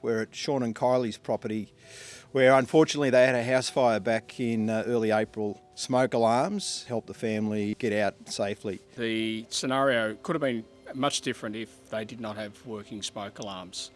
We're at Sean and Kylie's property, where unfortunately they had a house fire back in uh, early April. Smoke alarms helped the family get out safely. The scenario could have been much different if they did not have working smoke alarms.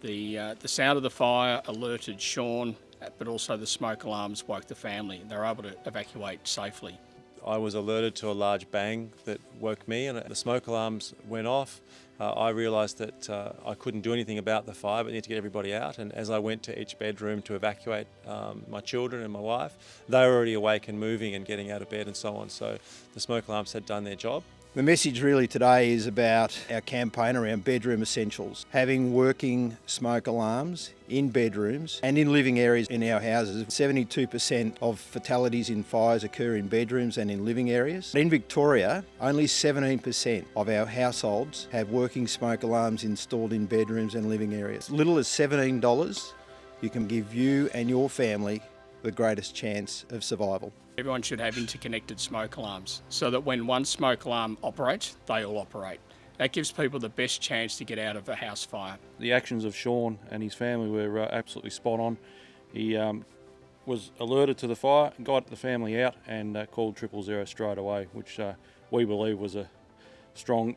The, uh, the sound of the fire alerted Sean, but also the smoke alarms woke the family. They were able to evacuate safely. I was alerted to a large bang that woke me and the smoke alarms went off. Uh, I realised that uh, I couldn't do anything about the fire but need to get everybody out and as I went to each bedroom to evacuate um, my children and my wife, they were already awake and moving and getting out of bed and so on so the smoke alarms had done their job. The message really today is about our campaign around bedroom essentials. Having working smoke alarms in bedrooms and in living areas in our houses. 72% of fatalities in fires occur in bedrooms and in living areas. In Victoria, only 17% of our households have working smoke alarms installed in bedrooms and living areas. As Little as $17, you can give you and your family the greatest chance of survival. Everyone should have interconnected smoke alarms so that when one smoke alarm operates, they all operate. That gives people the best chance to get out of a house fire. The actions of Sean and his family were uh, absolutely spot on. He um, was alerted to the fire, got the family out and uh, called triple zero straight away, which uh, we believe was a strong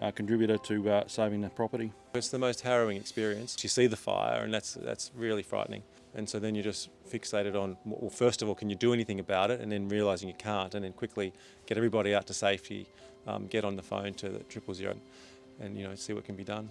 uh, contributor to uh, saving the property. It's the most harrowing experience. You see the fire and that's, that's really frightening. And so then you're just fixated on, well, first of all, can you do anything about it? And then realising you can't, and then quickly get everybody out to safety, um, get on the phone to the triple zero and, you know, see what can be done.